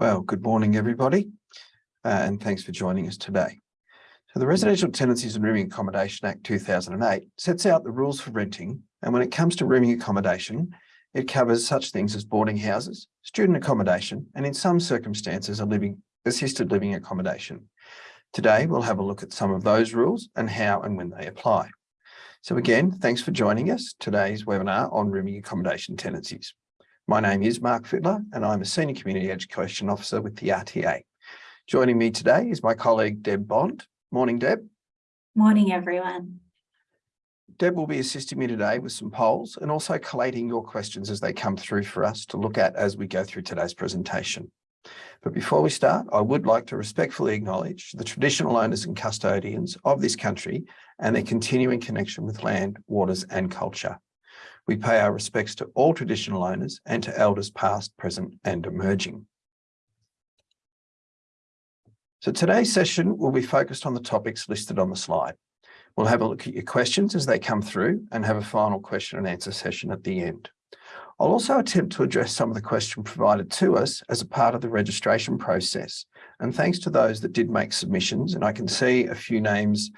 Well, good morning, everybody, uh, and thanks for joining us today. So the Residential Tenancies and Rooming Accommodation Act 2008 sets out the rules for renting, and when it comes to rooming accommodation, it covers such things as boarding houses, student accommodation, and in some circumstances, a living assisted living accommodation. Today, we'll have a look at some of those rules and how and when they apply. So again, thanks for joining us today's webinar on rooming accommodation tenancies. My name is Mark Fittler and I'm a Senior Community Education Officer with the RTA. Joining me today is my colleague Deb Bond. Morning, Deb. Morning, everyone. Deb will be assisting me today with some polls and also collating your questions as they come through for us to look at as we go through today's presentation. But before we start, I would like to respectfully acknowledge the traditional owners and custodians of this country and their continuing connection with land, waters and culture. We pay our respects to all traditional owners and to elders past, present and emerging. So today's session will be focused on the topics listed on the slide. We'll have a look at your questions as they come through and have a final question and answer session at the end. I'll also attempt to address some of the questions provided to us as a part of the registration process. And thanks to those that did make submissions, and I can see a few names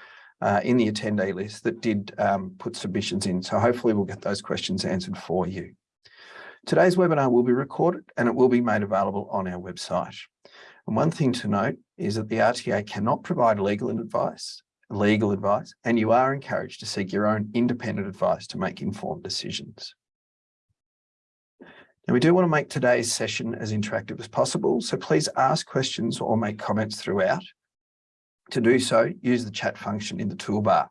uh, in the attendee list that did um, put submissions in. So hopefully we'll get those questions answered for you. Today's webinar will be recorded and it will be made available on our website. And one thing to note is that the RTA cannot provide legal advice, legal advice, and you are encouraged to seek your own independent advice to make informed decisions. Now, we do want to make today's session as interactive as possible, so please ask questions or make comments throughout. To do so, use the chat function in the toolbar.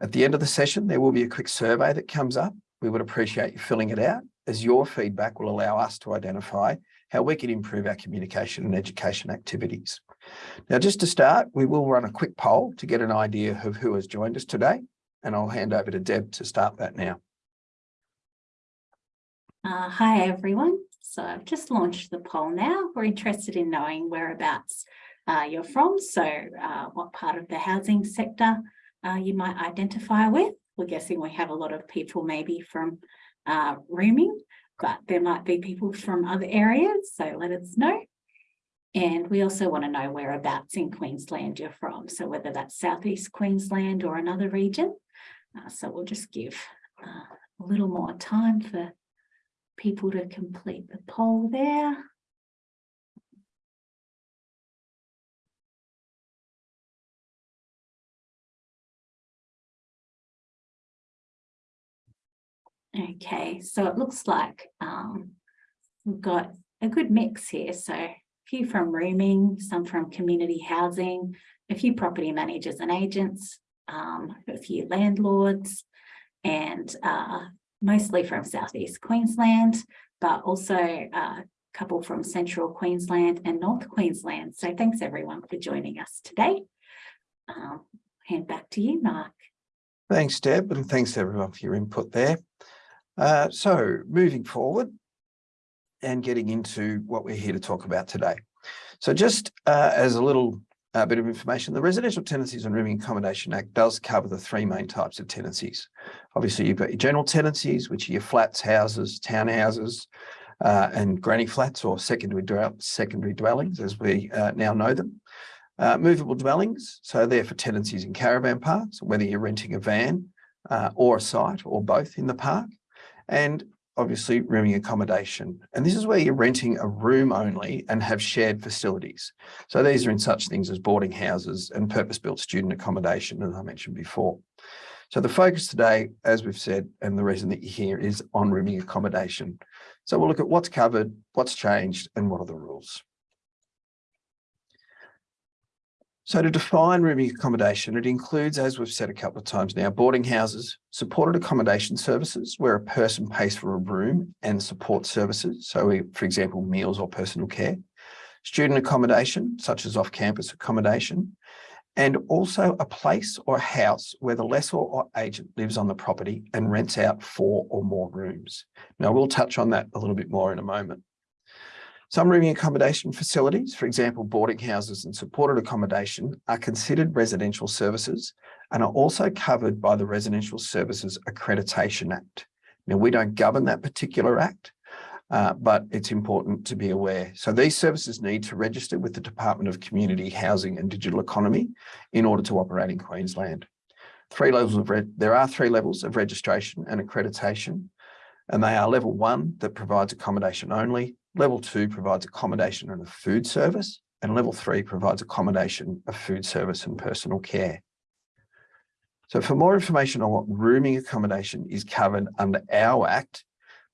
At the end of the session, there will be a quick survey that comes up. We would appreciate you filling it out as your feedback will allow us to identify how we can improve our communication and education activities. Now, just to start, we will run a quick poll to get an idea of who has joined us today, and I'll hand over to Deb to start that now. Uh, hi, everyone. So I've just launched the poll now. We're interested in knowing whereabouts uh, you're from, so uh, what part of the housing sector uh, you might identify with. We're guessing we have a lot of people maybe from uh, rooming, but there might be people from other areas, so let us know. And we also want to know whereabouts in Queensland you're from, so whether that's Southeast Queensland or another region. Uh, so we'll just give uh, a little more time for people to complete the poll there. Okay, so it looks like um, we've got a good mix here. So a few from rooming, some from community housing, a few property managers and agents, um, a few landlords, and uh, mostly from Southeast Queensland, but also a couple from Central Queensland and North Queensland. So thanks everyone for joining us today. Um, hand back to you, Mark. Thanks, Deb, and thanks everyone for your input there. Uh, so moving forward and getting into what we're here to talk about today. So just uh, as a little uh, bit of information, the Residential Tenancies and Rooming Accommodation Act does cover the three main types of tenancies. Obviously, you've got your general tenancies, which are your flats, houses, townhouses, uh, and granny flats or secondary, secondary dwellings, as we uh, now know them. Movable dwellings, so they're for tenancies in caravan parks, whether you're renting a van or a site or both in the park and obviously rooming accommodation. And this is where you're renting a room only and have shared facilities. So these are in such things as boarding houses and purpose-built student accommodation, as I mentioned before. So the focus today, as we've said, and the reason that you're here is on rooming accommodation. So we'll look at what's covered, what's changed, and what are the rules. So to define rooming accommodation, it includes, as we've said a couple of times now, boarding houses, supported accommodation services, where a person pays for a room and support services. So we, for example, meals or personal care, student accommodation, such as off-campus accommodation, and also a place or a house where the lessor or agent lives on the property and rents out four or more rooms. Now, we'll touch on that a little bit more in a moment. Some rooming accommodation facilities, for example, boarding houses and supported accommodation, are considered residential services and are also covered by the Residential Services Accreditation Act. Now, we don't govern that particular act, uh, but it's important to be aware. So these services need to register with the Department of Community Housing and Digital Economy in order to operate in Queensland. Three levels of there are three levels of registration and accreditation, and they are level one that provides accommodation only, level two provides accommodation and a food service, and level three provides accommodation, a food service and personal care. So for more information on what rooming accommodation is covered under our Act,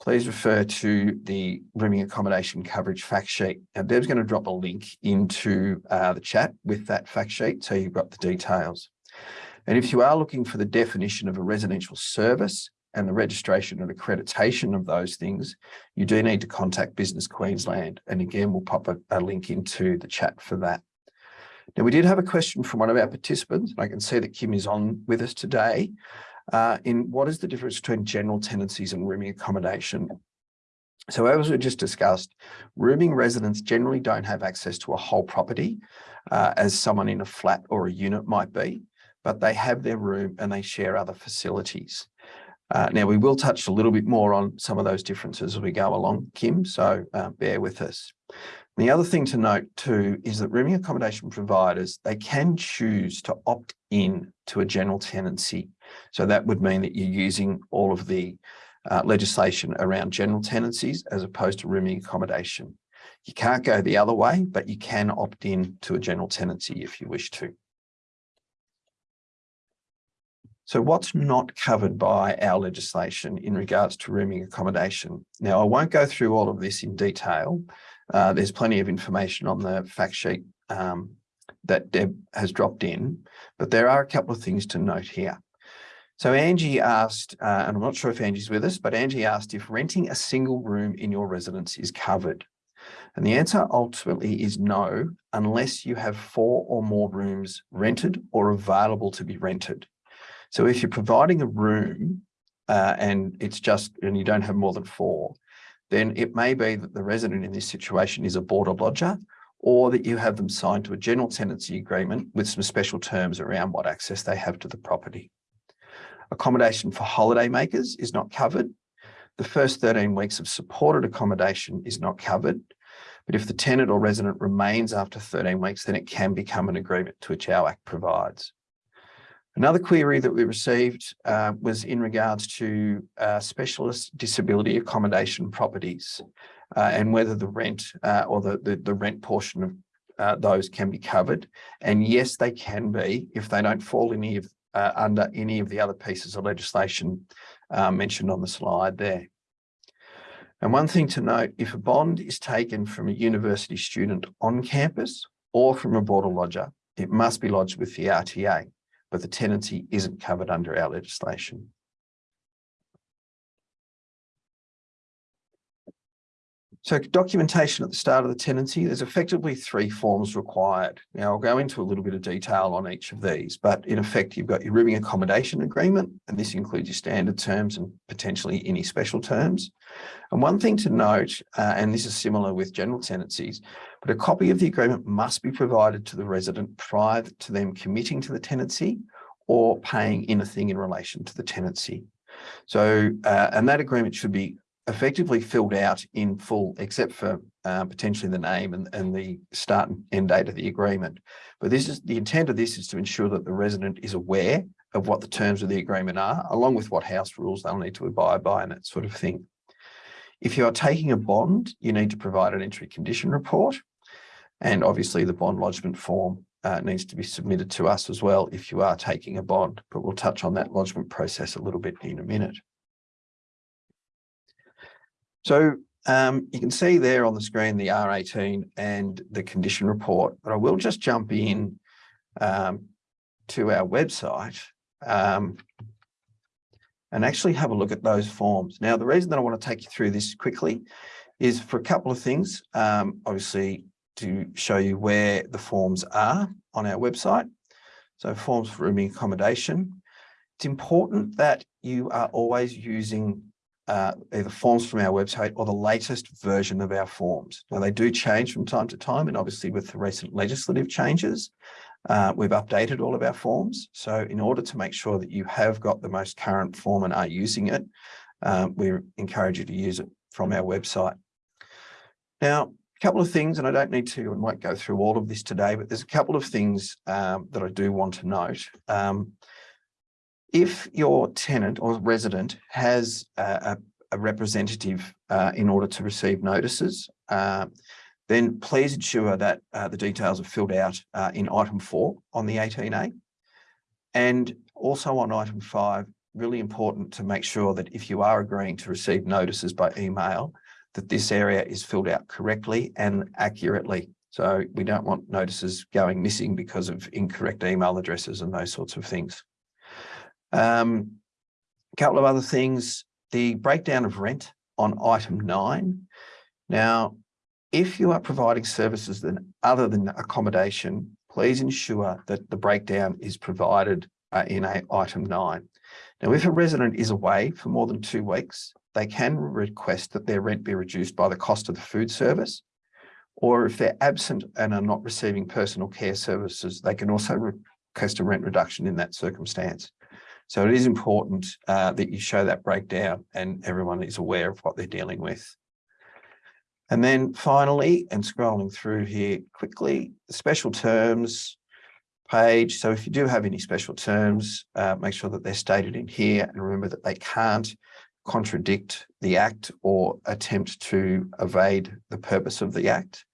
please refer to the rooming accommodation coverage fact sheet. Deb's going to drop a link into uh, the chat with that fact sheet so you've got the details. And if you are looking for the definition of a residential service and the registration and accreditation of those things, you do need to contact Business Queensland. And again, we'll pop a, a link into the chat for that. Now, we did have a question from one of our participants, and I can see that Kim is on with us today, uh, in what is the difference between general tenancies and rooming accommodation? So as we just discussed, rooming residents generally don't have access to a whole property uh, as someone in a flat or a unit might be, but they have their room and they share other facilities. Uh, now, we will touch a little bit more on some of those differences as we go along, Kim, so uh, bear with us. The other thing to note too is that rooming accommodation providers, they can choose to opt in to a general tenancy. So that would mean that you're using all of the uh, legislation around general tenancies as opposed to rooming accommodation. You can't go the other way, but you can opt in to a general tenancy if you wish to. So what's not covered by our legislation in regards to rooming accommodation? Now, I won't go through all of this in detail. Uh, there's plenty of information on the fact sheet um, that Deb has dropped in, but there are a couple of things to note here. So Angie asked, uh, and I'm not sure if Angie's with us, but Angie asked if renting a single room in your residence is covered. And the answer ultimately is no, unless you have four or more rooms rented or available to be rented. So if you're providing a room uh, and it's just, and you don't have more than four, then it may be that the resident in this situation is a board or lodger, or that you have them signed to a general tenancy agreement with some special terms around what access they have to the property. Accommodation for holiday makers is not covered. The first 13 weeks of supported accommodation is not covered. But if the tenant or resident remains after 13 weeks, then it can become an agreement to which our Act provides. Another query that we received uh, was in regards to uh, specialist disability accommodation properties uh, and whether the rent uh, or the, the, the, rent portion of uh, those can be covered. And yes, they can be if they don't fall any of, uh, under any of the other pieces of legislation mentioned on the slide there. And one thing to note, if a bond is taken from a university student on campus or from a board or lodger, it must be lodged with the RTA but the tenancy isn't covered under our legislation. So documentation at the start of the tenancy, there's effectively three forms required. Now I'll go into a little bit of detail on each of these, but in effect, you've got your rooming accommodation agreement, and this includes your standard terms and potentially any special terms. And one thing to note, uh, and this is similar with general tenancies, but a copy of the agreement must be provided to the resident prior to them committing to the tenancy or paying anything in relation to the tenancy. So, uh, and that agreement should be effectively filled out in full, except for uh, potentially the name and, and the start and end date of the agreement. But this is the intent of this is to ensure that the resident is aware of what the terms of the agreement are, along with what house rules they'll need to abide by and that sort of thing. If you are taking a bond, you need to provide an entry condition report and obviously the bond lodgement form uh, needs to be submitted to us as well if you are taking a bond, but we'll touch on that lodgement process a little bit in a minute. So um, you can see there on the screen the R18 and the condition report, but I will just jump in um, to our website um, and actually have a look at those forms. Now, the reason that I want to take you through this quickly is for a couple of things. Um, obviously, to show you where the forms are on our website. So forms for rooming accommodation. It's important that you are always using uh, either forms from our website or the latest version of our forms. Now they do change from time to time and obviously with the recent legislative changes, uh, we've updated all of our forms. So in order to make sure that you have got the most current form and are using it, um, we encourage you to use it from our website. Now, a couple of things, and I don't need to and won't go through all of this today, but there's a couple of things um, that I do want to note. Um, if your tenant or resident has a, a representative uh, in order to receive notices, uh, then please ensure that uh, the details are filled out uh, in item four on the 18A. And also on item five, really important to make sure that if you are agreeing to receive notices by email, that this area is filled out correctly and accurately. So we don't want notices going missing because of incorrect email addresses and those sorts of things. Um, a couple of other things, the breakdown of rent on item nine. Now, if you are providing services then other than accommodation, please ensure that the breakdown is provided uh, in a item nine. Now, if a resident is away for more than two weeks, they can request that their rent be reduced by the cost of the food service. Or if they're absent and are not receiving personal care services, they can also request a rent reduction in that circumstance. So it is important uh, that you show that breakdown and everyone is aware of what they're dealing with. And then finally, and scrolling through here quickly, the special terms page. So if you do have any special terms, uh, make sure that they're stated in here and remember that they can't contradict the act or attempt to evade the purpose of the act.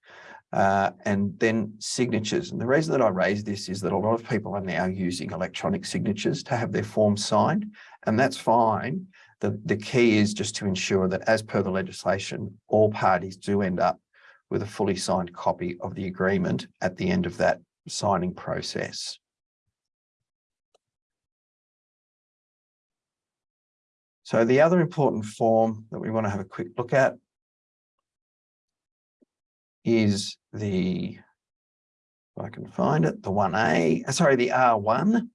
Uh, and then signatures. And the reason that I raise this is that a lot of people are now using electronic signatures to have their forms signed, and that's fine. The, the key is just to ensure that as per the legislation, all parties do end up with a fully signed copy of the agreement at the end of that signing process. So the other important form that we want to have a quick look at is the, if I can find it, the 1A, uh, sorry, the R1.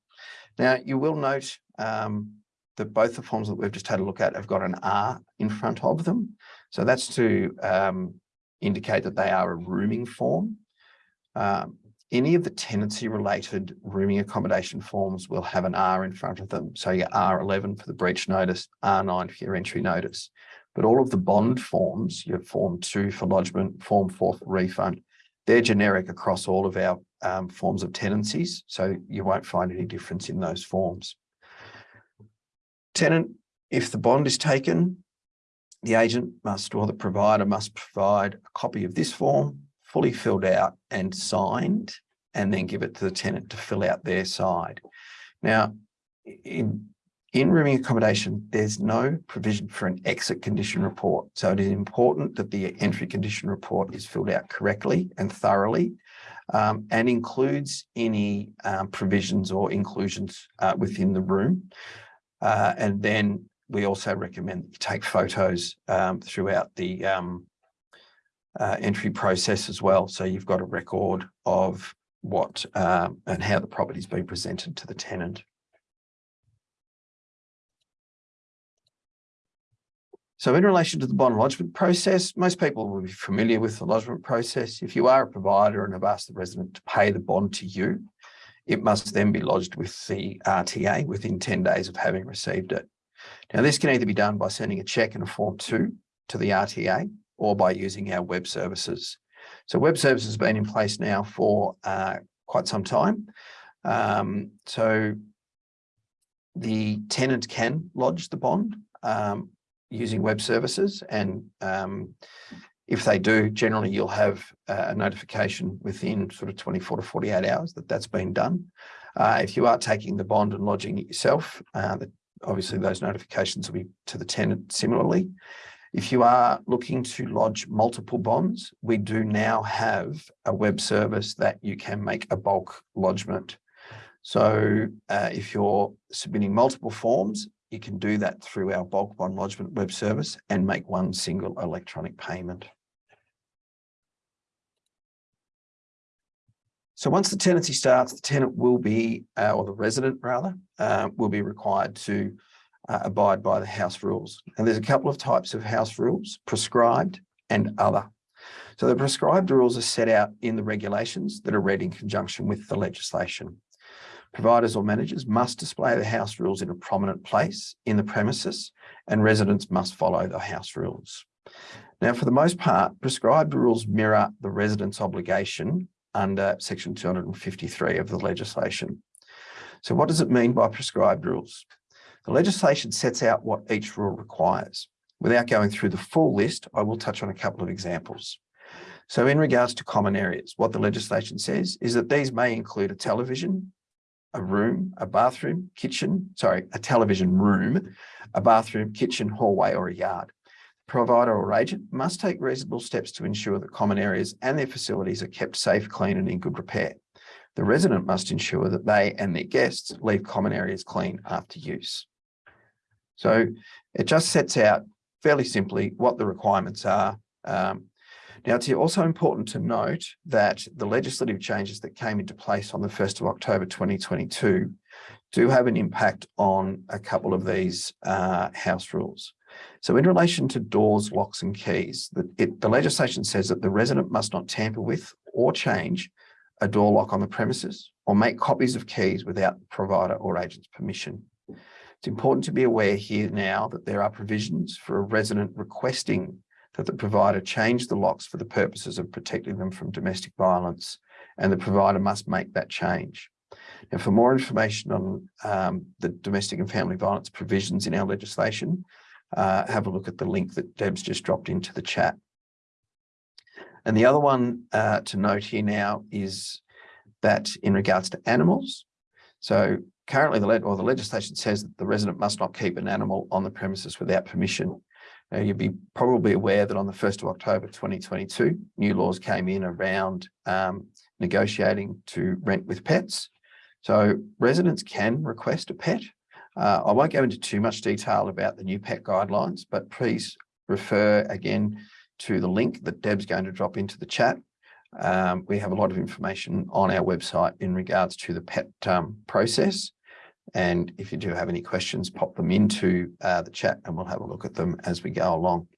Now you will note um, that both the forms that we've just had a look at have got an R in front of them. So that's to um, indicate that they are a rooming form. Um, any of the tenancy related rooming accommodation forms will have an R in front of them. So your R11 for the breach notice, R9 for your entry notice. But all of the bond forms, your form two for lodgement, form four for refund, they're generic across all of our um, forms of tenancies. So you won't find any difference in those forms. Tenant, if the bond is taken, the agent must or the provider must provide a copy of this form fully filled out and signed and then give it to the tenant to fill out their side. Now, in in rooming accommodation, there's no provision for an exit condition report. So it is important that the entry condition report is filled out correctly and thoroughly um, and includes any um, provisions or inclusions uh, within the room. Uh, and then we also recommend that you take photos um, throughout the um, uh, entry process as well. So you've got a record of what um, and how the property's been presented to the tenant. So in relation to the bond lodgement process, most people will be familiar with the lodgement process. If you are a provider and have asked the resident to pay the bond to you, it must then be lodged with the RTA within 10 days of having received it. Now, this can either be done by sending a cheque and a form two to the RTA or by using our web services. So web services has been in place now for uh, quite some time. Um, so the tenant can lodge the bond um, using web services. And um, if they do, generally you'll have a notification within sort of 24 to 48 hours that that's been done. Uh, if you are taking the bond and lodging it yourself, uh, that obviously those notifications will be to the tenant similarly. If you are looking to lodge multiple bonds, we do now have a web service that you can make a bulk lodgement. So uh, if you're submitting multiple forms, you can do that through our bulk bond lodgement web service and make one single electronic payment. So once the tenancy starts, the tenant will be, uh, or the resident rather, uh, will be required to uh, abide by the house rules. And there's a couple of types of house rules, prescribed and other. So the prescribed rules are set out in the regulations that are read in conjunction with the legislation. Providers or managers must display the house rules in a prominent place in the premises and residents must follow the house rules. Now, for the most part, prescribed rules mirror the resident's obligation under section 253 of the legislation. So what does it mean by prescribed rules? The legislation sets out what each rule requires. Without going through the full list, I will touch on a couple of examples. So in regards to common areas, what the legislation says is that these may include a television, a room, a bathroom, kitchen, sorry, a television room, a bathroom, kitchen, hallway, or a yard. Provider or agent must take reasonable steps to ensure that common areas and their facilities are kept safe, clean, and in good repair. The resident must ensure that they and their guests leave common areas clean after use. So it just sets out fairly simply what the requirements are. Um, now, it's also important to note that the legislative changes that came into place on the 1st of October 2022 do have an impact on a couple of these uh, house rules. So in relation to doors, locks and keys, the, it, the legislation says that the resident must not tamper with or change a door lock on the premises or make copies of keys without the provider or agent's permission. It's important to be aware here now that there are provisions for a resident requesting that the provider change the locks for the purposes of protecting them from domestic violence, and the provider must make that change. Now, for more information on um, the domestic and family violence provisions in our legislation, uh, have a look at the link that Deb's just dropped into the chat. And the other one uh, to note here now is that in regards to animals, so currently the, or the legislation says that the resident must not keep an animal on the premises without permission. Now, you'd be probably aware that on the 1st of October 2022, new laws came in around um, negotiating to rent with pets. So residents can request a pet. Uh, I won't go into too much detail about the new pet guidelines, but please refer again to the link that Deb's going to drop into the chat. Um, we have a lot of information on our website in regards to the pet um, process. And if you do have any questions, pop them into uh, the chat and we'll have a look at them as we go along.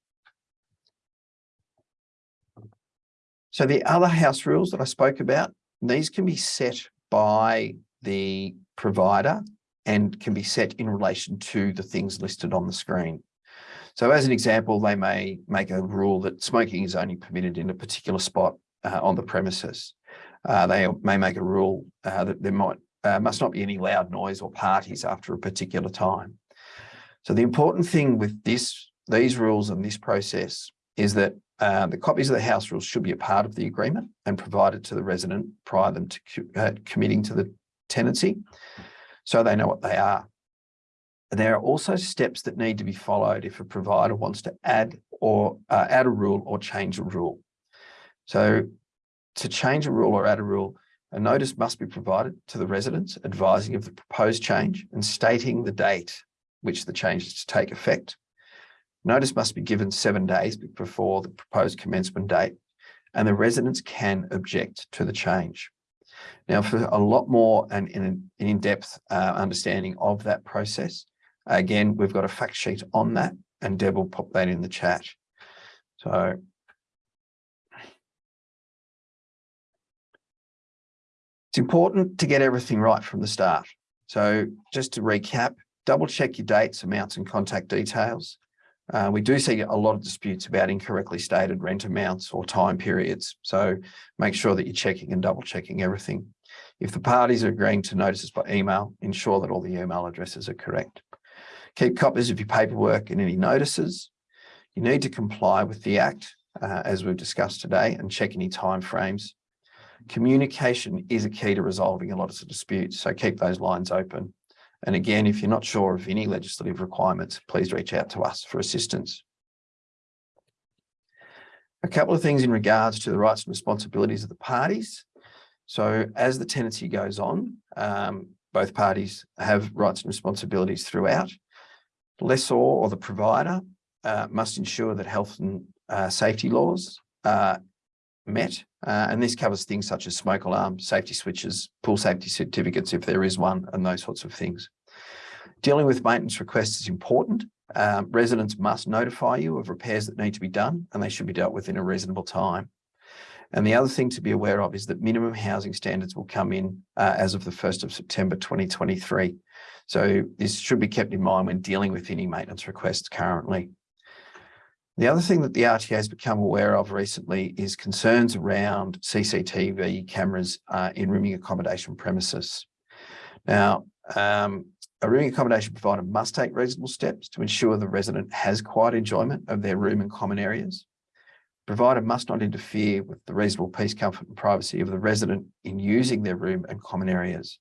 So the other house rules that I spoke about, these can be set by the provider and can be set in relation to the things listed on the screen. So as an example, they may make a rule that smoking is only permitted in a particular spot uh, on the premises. Uh, they may make a rule uh, that there might uh, must not be any loud noise or parties after a particular time. So the important thing with this, these rules and this process is that uh, the copies of the house rules should be a part of the agreement and provided to the resident prior them to uh, committing to the tenancy so they know what they are. There are also steps that need to be followed if a provider wants to add or uh, add a rule or change a rule. So to change a rule or add a rule, a notice must be provided to the residents advising of the proposed change and stating the date which the change is to take effect. Notice must be given seven days before the proposed commencement date and the residents can object to the change. Now, for a lot more and in in-depth uh, understanding of that process, again, we've got a fact sheet on that and Deb will pop that in the chat. So It's important to get everything right from the start. So just to recap, double check your dates, amounts and contact details. Uh, we do see a lot of disputes about incorrectly stated rent amounts or time periods. So make sure that you're checking and double checking everything. If the parties are agreeing to notices by email, ensure that all the email addresses are correct. Keep copies of your paperwork and any notices. You need to comply with the Act, uh, as we've discussed today, and check any timeframes communication is a key to resolving a lot of disputes. So keep those lines open. And again, if you're not sure of any legislative requirements, please reach out to us for assistance. A couple of things in regards to the rights and responsibilities of the parties. So as the tenancy goes on, um, both parties have rights and responsibilities throughout. Lessor or the provider uh, must ensure that health and uh, safety laws met. Uh, and this covers things such as smoke alarm, safety switches, pool safety certificates if there is one, and those sorts of things. Dealing with maintenance requests is important. Um, residents must notify you of repairs that need to be done, and they should be dealt with in a reasonable time. And the other thing to be aware of is that minimum housing standards will come in uh, as of the 1st of September 2023. So this should be kept in mind when dealing with any maintenance requests currently. The other thing that the RTA has become aware of recently is concerns around CCTV cameras uh, in rooming accommodation premises. Now, um, a rooming accommodation provider must take reasonable steps to ensure the resident has quiet enjoyment of their room and common areas. Provider must not interfere with the reasonable peace, comfort and privacy of the resident in using their room and common areas.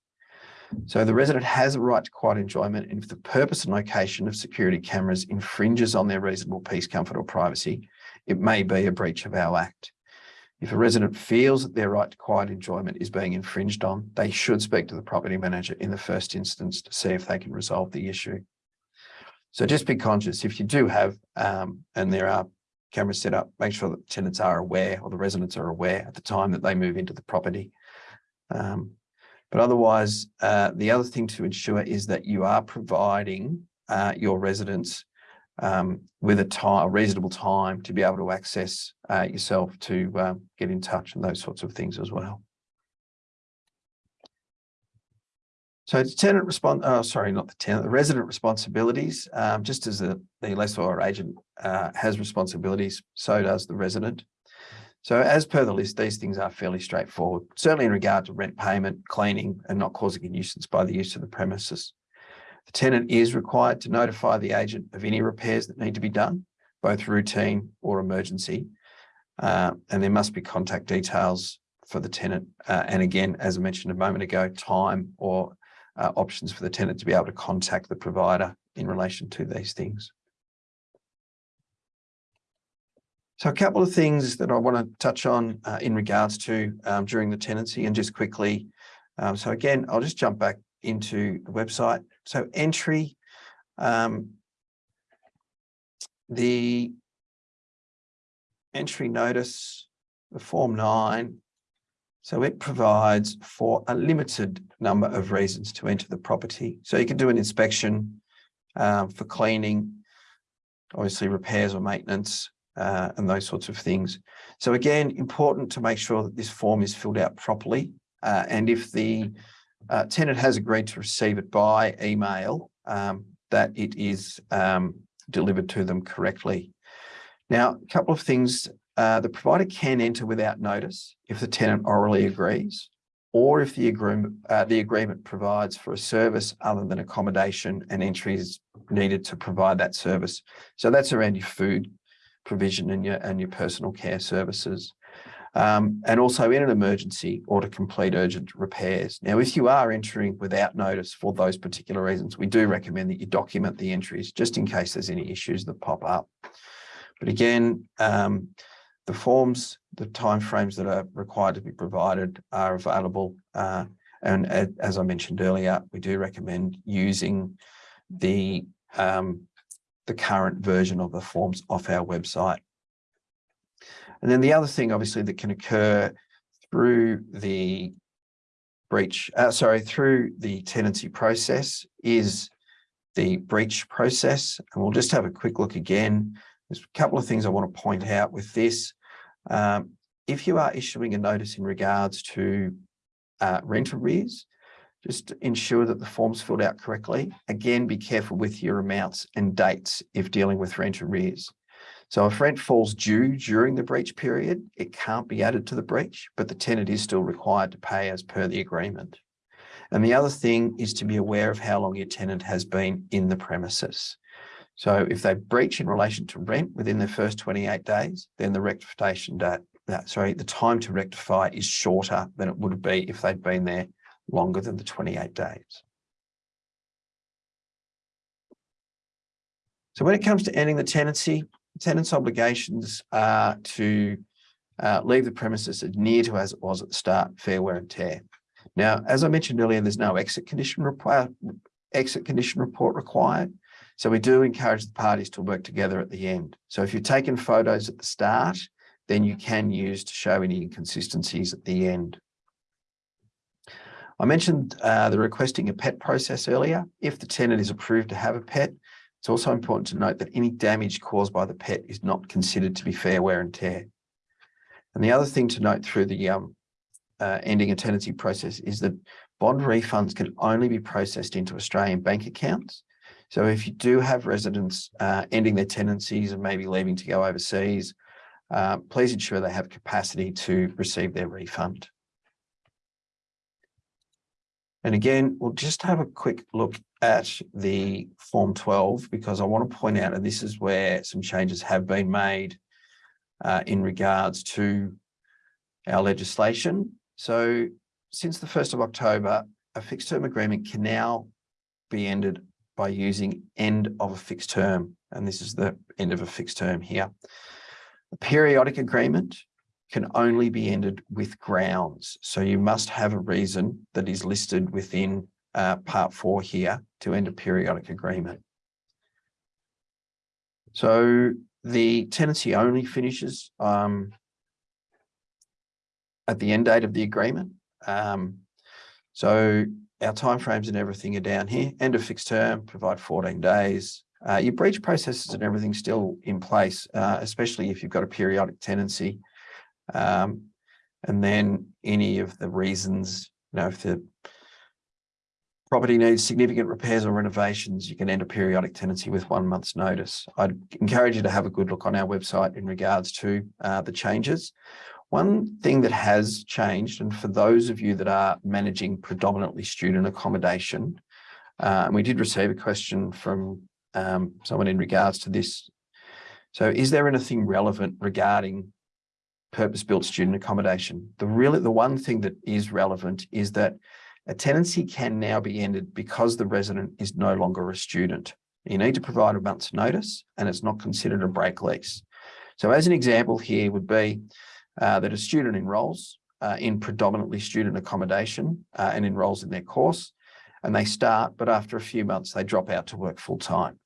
So the resident has a right to quiet enjoyment and if the purpose and location of security cameras infringes on their reasonable peace, comfort or privacy, it may be a breach of our Act. If a resident feels that their right to quiet enjoyment is being infringed on, they should speak to the property manager in the first instance to see if they can resolve the issue. So just be conscious if you do have, um, and there are cameras set up, make sure that tenants are aware or the residents are aware at the time that they move into the property. Um, but otherwise, uh, the other thing to ensure is that you are providing uh, your residents um, with a time, a reasonable time to be able to access uh, yourself to um, get in touch and those sorts of things as well. So tenant response, oh, sorry, not the tenant, the resident responsibilities, um, just as the, the lessor or agent uh, has responsibilities, so does the resident. So as per the list, these things are fairly straightforward, certainly in regard to rent payment, cleaning, and not causing a nuisance by the use of the premises. The tenant is required to notify the agent of any repairs that need to be done, both routine or emergency. Uh, and there must be contact details for the tenant. Uh, and again, as I mentioned a moment ago, time or uh, options for the tenant to be able to contact the provider in relation to these things. So a couple of things that I want to touch on uh, in regards to um, during the tenancy and just quickly. Um, so again, I'll just jump back into the website. So entry, um, the entry notice, the form nine, so it provides for a limited number of reasons to enter the property. So you can do an inspection um, for cleaning, obviously repairs or maintenance, uh, and those sorts of things. So again, important to make sure that this form is filled out properly. Uh, and if the uh, tenant has agreed to receive it by email, um, that it is um, delivered to them correctly. Now, a couple of things. Uh, the provider can enter without notice if the tenant orally agrees, or if the agreement, uh, the agreement provides for a service other than accommodation and entry is needed to provide that service. So that's around your food provision and your, and your personal care services. Um, and also in an emergency or to complete urgent repairs. Now, if you are entering without notice for those particular reasons, we do recommend that you document the entries just in case there's any issues that pop up. But again, um, the forms, the timeframes that are required to be provided are available. Uh, and as I mentioned earlier, we do recommend using the um, the current version of the forms off our website. And then the other thing, obviously, that can occur through the breach, uh, sorry, through the tenancy process is the breach process. And we'll just have a quick look again. There's a couple of things I want to point out with this. Um, if you are issuing a notice in regards to uh, rent arrears, just ensure that the form's filled out correctly. Again, be careful with your amounts and dates if dealing with rent arrears. So if rent falls due during the breach period, it can't be added to the breach, but the tenant is still required to pay as per the agreement. And the other thing is to be aware of how long your tenant has been in the premises. So if they breach in relation to rent within the first 28 days, then the rectification date, that, sorry, the time to rectify is shorter than it would be if they'd been there longer than the 28 days. So when it comes to ending the tenancy, tenant's obligations are to uh, leave the premises as near to as it was at the start, fair wear and tear. Now, as I mentioned earlier, there's no exit condition exit condition report required. So we do encourage the parties to work together at the end. So if you've taken photos at the start, then you can use to show any inconsistencies at the end. I mentioned uh, the requesting a pet process earlier. If the tenant is approved to have a pet, it's also important to note that any damage caused by the pet is not considered to be fair wear and tear. And the other thing to note through the um, uh, ending a tenancy process is that bond refunds can only be processed into Australian bank accounts. So if you do have residents uh, ending their tenancies and maybe leaving to go overseas, uh, please ensure they have capacity to receive their refund. And again, we'll just have a quick look at the Form 12 because I want to point out, that this is where some changes have been made uh, in regards to our legislation. So since the 1st of October, a fixed term agreement can now be ended by using end of a fixed term. And this is the end of a fixed term here. A periodic agreement can only be ended with grounds. So you must have a reason that is listed within uh, part four here to end a periodic agreement. So the tenancy only finishes um, at the end date of the agreement. Um, so our timeframes and everything are down here. End of fixed term, provide 14 days. Uh, your breach processes and everything still in place, uh, especially if you've got a periodic tenancy. Um, and then any of the reasons, you know, if the property needs significant repairs or renovations, you can end a periodic tenancy with one month's notice. I'd encourage you to have a good look on our website in regards to uh, the changes. One thing that has changed, and for those of you that are managing predominantly student accommodation, uh, and we did receive a question from um, someone in regards to this. So is there anything relevant regarding purpose-built student accommodation? The really, the one thing that is relevant is that a tenancy can now be ended because the resident is no longer a student. You need to provide a month's notice and it's not considered a break lease. So as an example here would be uh, that a student enrolls uh, in predominantly student accommodation uh, and enrolls in their course and they start, but after a few months, they drop out to work full time.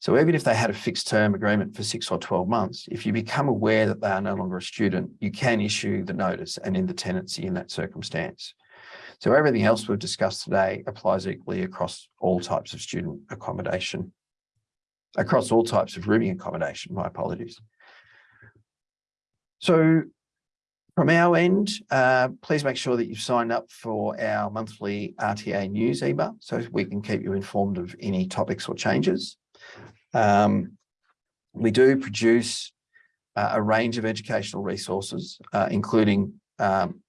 So even if they had a fixed term agreement for six or 12 months, if you become aware that they are no longer a student, you can issue the notice and end the tenancy in that circumstance. So everything else we've discussed today applies equally across all types of student accommodation, across all types of rooming accommodation, my apologies. So from our end, uh, please make sure that you've signed up for our monthly RTA news email so we can keep you informed of any topics or changes. Um, we do produce uh, a range of educational resources, uh, including um,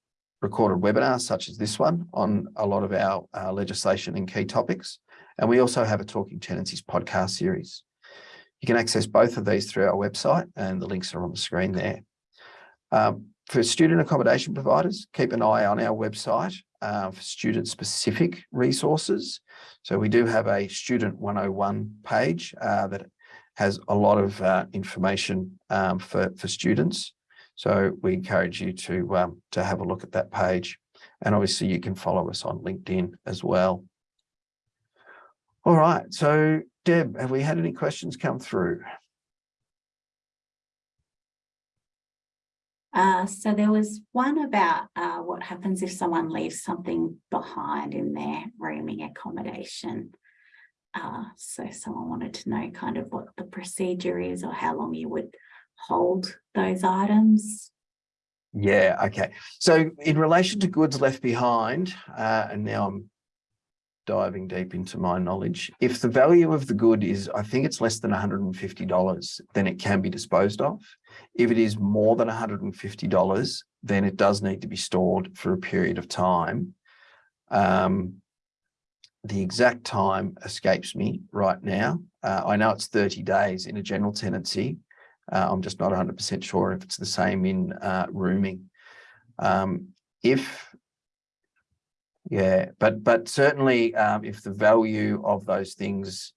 recorded webinars such as this one on a lot of our uh, legislation and key topics. And we also have a Talking Tenancies podcast series. You can access both of these through our website and the links are on the screen there. Um, for student accommodation providers, keep an eye on our website uh, for student specific resources. So we do have a student 101 page uh, that has a lot of uh, information um, for, for students. So we encourage you to, um, to have a look at that page. And obviously you can follow us on LinkedIn as well. All right, so Deb, have we had any questions come through? Uh, so there was one about uh, what happens if someone leaves something behind in their rooming accommodation. Uh, so someone wanted to know kind of what the procedure is or how long you would hold those items. Yeah, okay. So in relation to goods left behind, uh, and now I'm diving deep into my knowledge, if the value of the good is, I think it's less than $150, then it can be disposed of. If it is more than $150, then it does need to be stored for a period of time. Um, the exact time escapes me right now. Uh, I know it's 30 days in a general tenancy. Uh, I'm just not 100% sure if it's the same in uh, rooming. Um, if yeah, but but certainly um, if the value of those things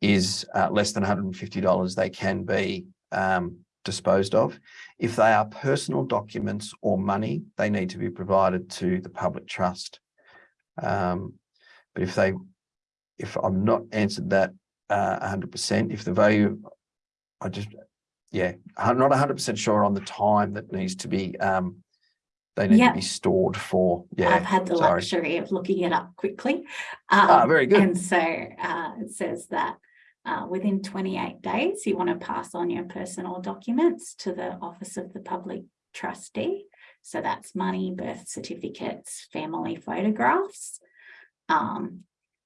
is uh, less than $150, they can be um, disposed of. If they are personal documents or money, they need to be provided to the public trust. Um, but if they, if I'm not answered that uh, 100%, if the value, I just, yeah, I'm not 100% sure on the time that needs to be um, they need to be stored for. Yeah, I've had the sorry. luxury of looking it up quickly. Um, ah, very good. And so uh, it says that uh, within 28 days, you want to pass on your personal documents to the Office of the Public Trustee. So that's money, birth certificates, family photographs. Um,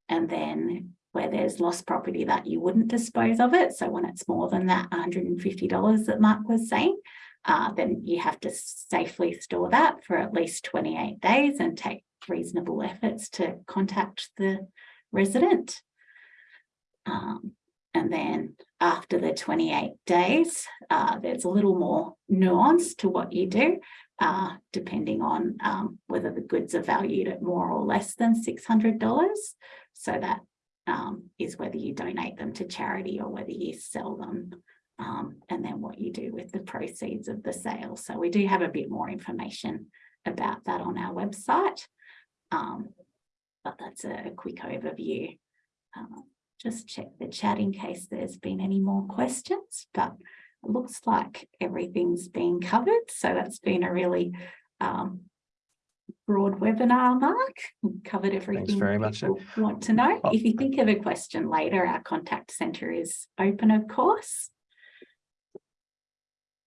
and then where there's lost property that you wouldn't dispose of it. So when it's more than that $150 that Mark was saying, uh, then you have to safely store that for at least 28 days and take reasonable efforts to contact the resident. Um, and then after the 28 days, uh, there's a little more nuance to what you do, uh, depending on um, whether the goods are valued at more or less than $600. So that um, is whether you donate them to charity or whether you sell them um, and then what you do with the proceeds of the sale. So we do have a bit more information about that on our website. Um, but that's a, a quick overview. Um, just check the chat in case there's been any more questions, but it looks like everything's been covered. So that's been a really um, broad webinar, Mark. We've covered everything very much. want to know. Oh. If you think of a question later, our contact centre is open, of course.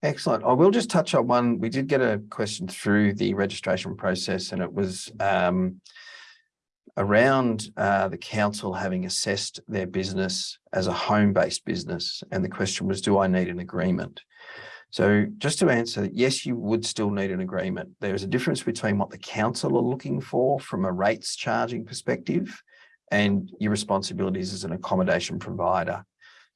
Excellent. I will just touch on one. We did get a question through the registration process and it was um, around uh, the council having assessed their business as a home-based business. And the question was, do I need an agreement? So just to answer, yes, you would still need an agreement. There's a difference between what the council are looking for from a rates charging perspective and your responsibilities as an accommodation provider.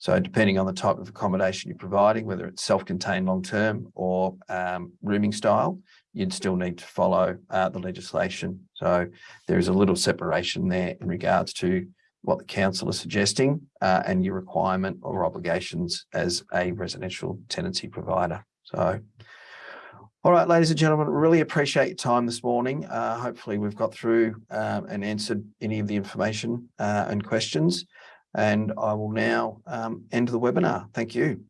So depending on the type of accommodation you're providing, whether it's self-contained long-term or um, rooming style, you'd still need to follow uh, the legislation. So there is a little separation there in regards to what the council is suggesting uh, and your requirement or obligations as a residential tenancy provider. So, all right, ladies and gentlemen, really appreciate your time this morning. Uh, hopefully we've got through um, and answered any of the information uh, and questions. And I will now um, end the webinar. Thank you.